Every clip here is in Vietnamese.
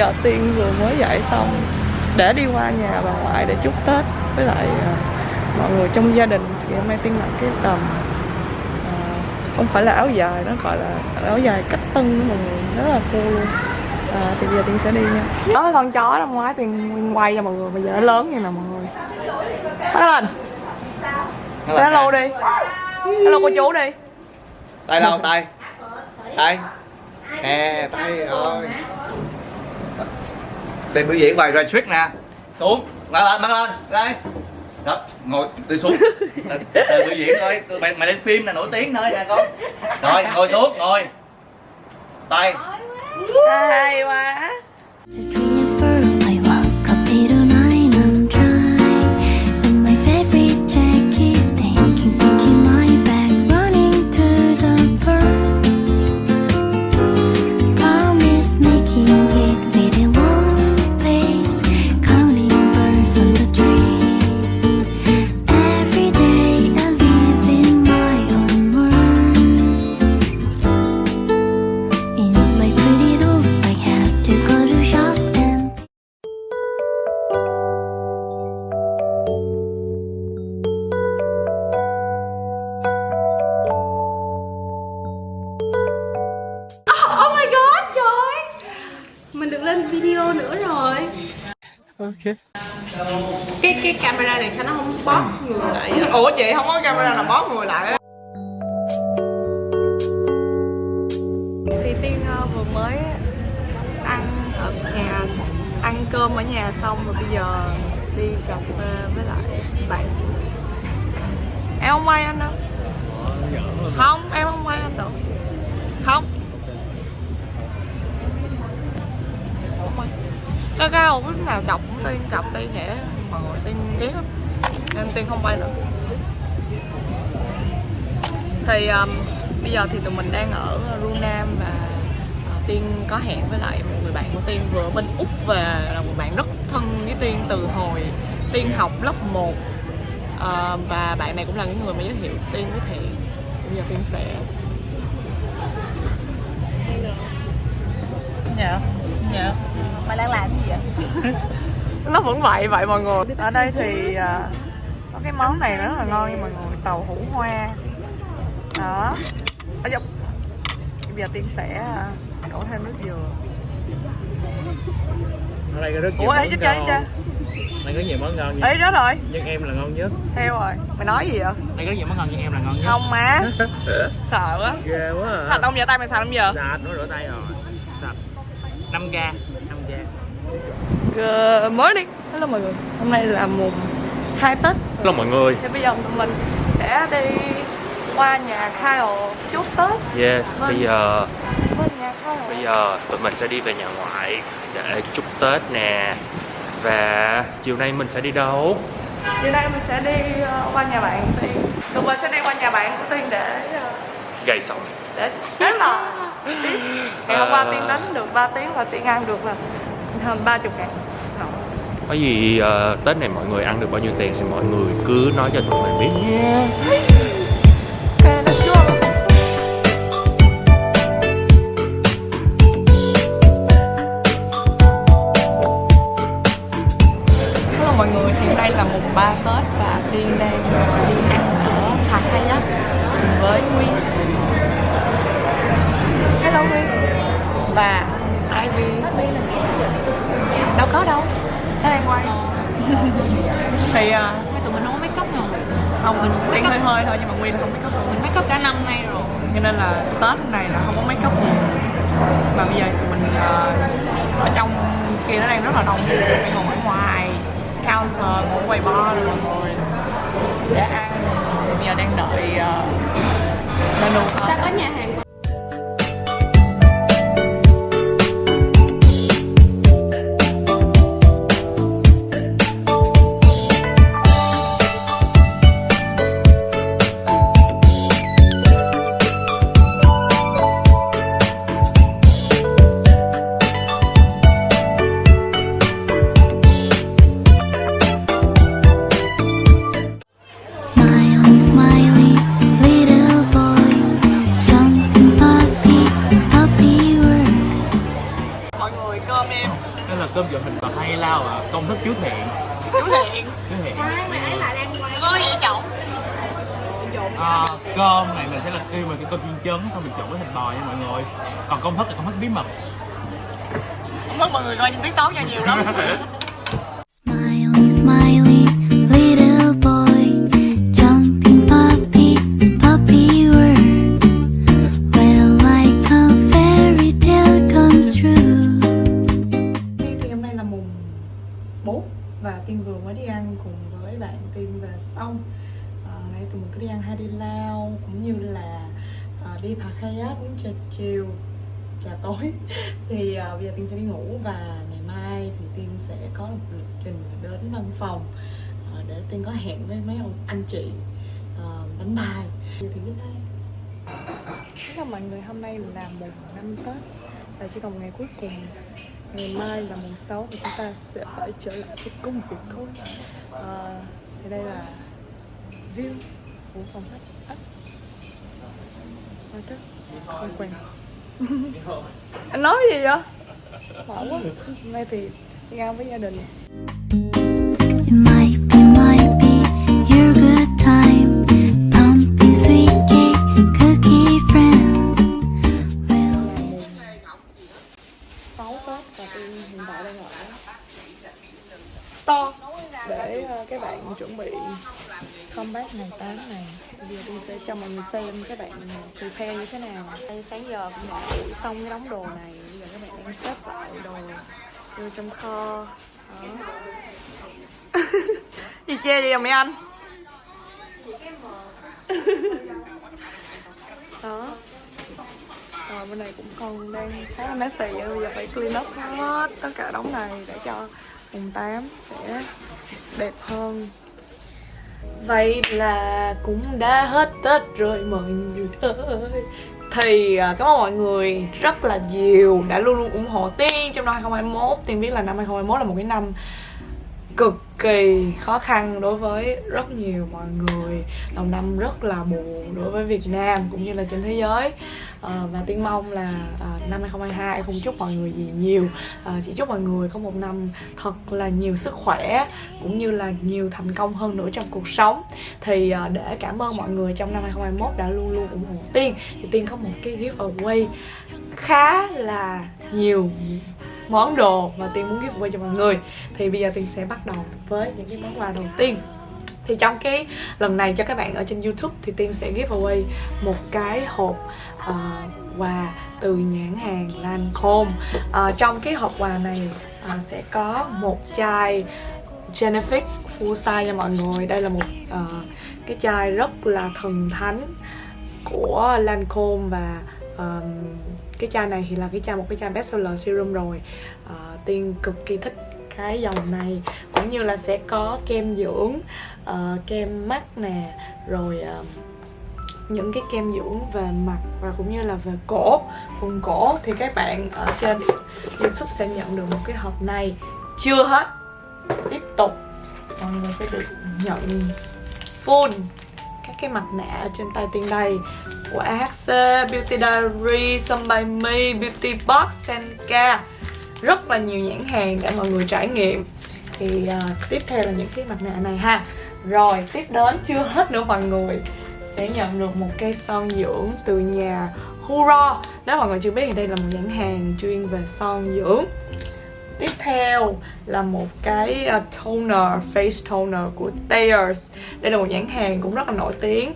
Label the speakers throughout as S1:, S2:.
S1: giờ Tiên vừa mới dậy xong Để đi qua nhà bà ngoại để chúc Tết Với lại à, mọi người trong gia đình Thì hôm nay Tiên mặc cái tầm à, Không phải là áo dài Nó gọi là áo dài cách tân mọi người Rất là cool luôn. À, Thì bây giờ Tiên sẽ đi nha. Đó con chó năm ngoái Tiên quay cho mọi người Bây giờ nó lớn như nè mọi người. Hello Hello đi. Hello cô chú đi.
S2: Tay đâu tay? Tay. Nè tay ơi đây biểu diễn bài trick nè. Xuống. Bắn lên bắn lên. Đây. Đó ngồi đi xuống. Tề biểu diễn thôi. Mày mày lên phim là nổi tiếng thôi nè con. Rồi ngồi xuống ngồi. Tay.
S1: Hay quá
S3: rồi.
S1: Ok.
S3: Cái cái camera này sao nó không bóp người lại vậy? Ủa chị không có camera nào bóp người lại á.
S1: Thì Tiên ờ, vừa mới ăn ở nhà Ăn cơm ở nhà xong rồi bây giờ đi cà phê với lại bạn. Em không quay anh đâu? Không, em không quay anh đâu Không Không quay cái cái không lúc nào chọc cũng Tiên chọc Tiên sẽ mà ngồi Tiên ghét lắm. Nên Tiên không bay nữa thì um, bây giờ thì tụi mình đang ở Runam và uh, Tiên có hẹn với lại một người bạn của Tiên vừa bên Úc về là một bạn rất thân với Tiên từ hồi Tiên học lớp 1 uh, ờ, và bạn này cũng là cái người mà giới thiệu Tiên với Thiện. Bây giờ Tiên sẽ dạ dạ.
S3: Mày đang làm gì vậy?
S1: nó vẫn vậy vậy mọi người. Ở đây thì à, có cái món này rất là ngon nha mọi người tàu hũ hoa. Đó. Ở dọc bây giờ tiên sẽ à, đổ thêm nước dừa.
S4: Ở đây có rất nhiều
S1: ủa
S4: món ngon. đây có nhiều món ngon nhưng,
S1: ấy đó rồi.
S4: Nhưng em là ngon nhất.
S1: Theo rồi. Mày nói gì vậy?
S4: Đây có nhiều món ngon nhưng em là ngon nhất.
S1: Không má. Sợ quá.
S4: Ghê quá à.
S1: sạch không giờ tay mày sạch không giờ
S4: sạch nó rửa tay rồi 5 k 5 k
S1: Good morning. Hello mọi người. Hôm nay là mùng 2 Tết.
S4: Hello mọi người.
S1: Thì bây giờ tụi mình sẽ đi qua nhà Kyle chúc Tết.
S4: Yes bây giờ
S1: Bên nhà Kyle.
S4: bây giờ tụi mình sẽ đi về nhà ngoại để chúc tết nè. Và chiều nay mình sẽ đi đâu?
S1: Chiều nay mình sẽ đi ờ, qua nhà bạn Tiên. Tụi mình sẽ đi qua nhà bạn của Tiên để ờ,
S4: gầy sống
S1: để đánh là Ngày hôm qua. Tiên đánh được 3 tiếng và Tiên ăn được là hơn 30 ngàn Đó.
S4: có gì ờ, tết này mọi người ăn được bao nhiêu tiền thì mọi người cứ nói cho tụi mình biết nhé
S1: Ok, Và Ivy Đâu có đâu. Nó đang quay. Thì à,
S3: Mấy tụi mình không có make up
S1: không mình Tiên hơi hơi thôi nhưng mà Nguyên không make up
S3: Mình make up cả năm nay rồi.
S1: Cho nên là Tết này là không có make up gì mà bây giờ tụi mình ờ, ở trong kia nó đang rất là đông. Đang ngồi ở ngoài counter ngồi quầy bar rồi mọi người. Để ăn. Bây giờ đang đợi ờ, menu.
S3: Ta có nhà hàng
S4: cơm chiên trứng xong mình trộn với thịt bò nha mọi người còn công thức là công thức bí mật
S3: không biết mọi người coi trên tiktok cho nhiều lắm
S5: Smiley, smiley, little boy, jumping puppy, puppy world. Well, like a fairy tale comes true.
S1: thì hôm nay là mùng 4 và Tiên vừa mới đi ăn cùng với bạn Tiên về xong à, nãy tụi mình có đi ăn hai đi lao cũng như là à, đi Pattaya uống trà chiều trà tối. Thì à, bây giờ Tiên sẽ đi ngủ và ngày mai thì Tiên sẽ có một lịch trình đến văn phòng à, để Tiên có hẹn với mấy ông anh chị à, đánh bài. Giờ thì đến đây Tất cả mọi người hôm nay là mùng năm Tết và chỉ còn ngày cuối cùng. Ngày mai là mùng 6 thì chúng ta sẽ phải trở lại với công việc thôi. À, thì đây là view của phòng khách ấp chứ không quen. Anh nói gì vậy? Bỏ quá. Hôm nay thì đi với gia đình. Prepare như thế nào? Sáng giờ cũng đã ủi xong cái đống đồ này. Bây giờ các bạn đang xếp lại đồ vô trong kho. Gì chê vậy mấy anh. Đó. Rồi bên này cũng còn đang khá là messy bây giờ phải clean up hết tất cả đống này để cho mùng 8 sẽ đẹp hơn Vậy là cũng đã hết Tết rồi mọi người ơi. Thì à, cảm ơn mọi người rất là nhiều đã luôn luôn ủng hộ Tiên trong năm 2021 Tiên biết là năm 2021 là một cái năm cực kỳ khó khăn đối với rất nhiều mọi người. Đầu năm rất là buồn đối với Việt Nam cũng như là trên thế giới. Ờ, và tiên mong là à, năm 2022 không chúc mọi người gì nhiều. Ờ, chỉ chúc mọi người có một năm thật là nhiều sức khỏe cũng như là nhiều thành công hơn nữa trong cuộc sống. Thì à, để cảm ơn mọi người trong năm 2021 đã luôn luôn ủng hộ tiên. Thì tiên có một cái giveaway khá là nhiều món đồ mà Tiên muốn giveaway cho mọi người. Thì bây giờ Tiên sẽ bắt đầu với những cái món quà đầu tiên thì trong cái lần này cho các bạn ở trên YouTube thì Tiên sẽ giveaway một cái hộp uh, quà từ nhãn hàng Lancome. Uh, Trong cái hộp quà này uh, sẽ có một chai Genefic full size nha mọi người. Đây là một uh, cái chai rất là thần thánh của Lancome và um, cái chai này thì là cái chai một cái chai bestseller serum rồi. Uh, tiên cực kỳ thích cái dòng này cũng như là sẽ có kem dưỡng uh, kem mắt nè rồi uh, những cái kem dưỡng về mặt và cũng như là về cổ phần cổ. Thì các bạn ở trên youtube sẽ nhận được một cái hộp này. Chưa hết. Tiếp tục. Mọi người sẽ được nhận full các cái mặt nạ ở trên tay tiên đây. Của AHC, Beauty Diary, Sun by Me, Beauty Box, Senka rất là nhiều nhãn hàng để mọi người trải nghiệm. Thì uh, tiếp theo là những cái mặt nạ này ha. Rồi tiếp đến chưa hết nữa mọi người sẽ nhận được một cây son dưỡng từ nhà Huro nếu mọi người chưa biết thì đây là một nhãn hàng chuyên về son dưỡng. Tiếp theo là một cái à, toner, face toner của Thayers. Đây là một nhãn hàng cũng rất là nổi tiếng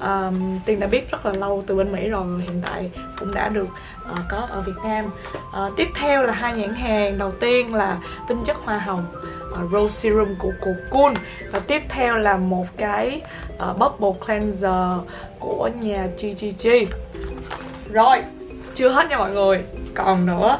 S1: um, Tiên đã biết rất là lâu từ bên Mỹ rồi Hiện tại cũng đã được uh, có ở Việt Nam. Uh, Tiếp theo là hai nhãn hàng. Đầu tiên là tinh chất hoa hồng uh, Rose Serum của Cocoon Và tiếp theo là một cái uh, Bubble Cleanser của nhà GGG Rồi, chưa hết nha mọi người còn nữa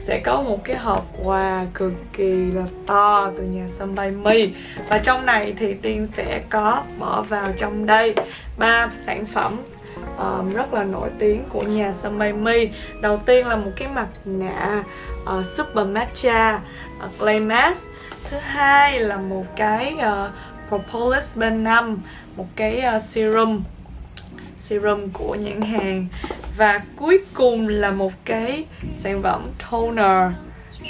S1: sẽ có một cái hộp quà cực kỳ là to từ nhà sân bay mi và trong này thì tiên sẽ có bỏ vào trong đây ba sản phẩm um, rất là nổi tiếng của nhà Somebody Mi đầu tiên là một cái mặt nạ uh, Super Matcha uh, Clay Mask. Thứ hai là một cái uh, Propolis B5 một cái uh, serum serum của nhãn hàng và cuối cùng là một cái sản phẩm toner.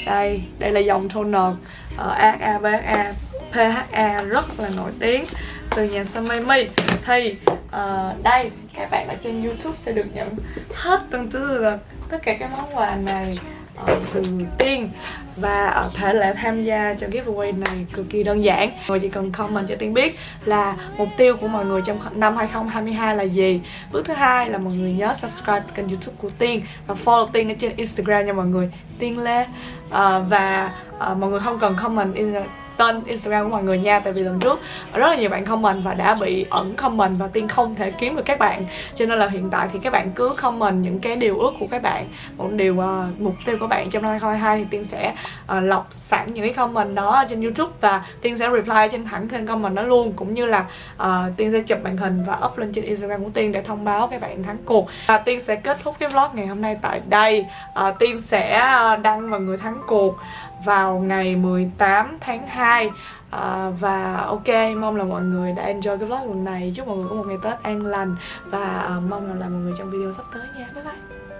S1: Đây đây là dòng toner. Uh, AHA PHA rất là nổi tiếng từ nhà Samami thì uh, đây các bạn ở trên YouTube sẽ được nhận hết từng từ tất cả các món quà này. Ờ, từ tiên và ờ, thể lệ tham gia cho giveaway này cực kỳ đơn giản. Mọi người chỉ cần comment cho tiên biết là mục tiêu của mọi người trong năm 2022 là gì. Bước thứ hai là mọi người nhớ subscribe kênh youtube của tiên và follow tiên ở trên instagram nha mọi người. Tiên lê. Uh, và uh, mọi người không cần comment in tên Instagram của mọi người nha Tại vì lần trước rất là nhiều bạn comment và đã bị ẩn comment và Tiên không thể kiếm được các bạn. Cho nên là hiện tại thì các bạn cứ comment những cái điều ước của các bạn Một điều uh, mục tiêu của bạn trong năm 2022 thì Tiên sẽ uh, lọc sẵn những cái comment đó trên Youtube Và Tiên sẽ reply trên thẳng trên comment đó luôn. Cũng như là uh, Tiên sẽ chụp màn hình và up lên trên Instagram của Tiên để thông báo các bạn thắng cuộc. Và Tiên sẽ kết thúc cái vlog ngày hôm nay tại đây. Uh, Tiên sẽ uh, đăng vào người thắng cuộc vào ngày 18 tháng 2 à, Và ok, mong là mọi người đã enjoy cái vlog lần này. Chúc mọi người có một ngày Tết an lành. Và à, mong là là mọi người trong video sắp tới nha. Bye bye.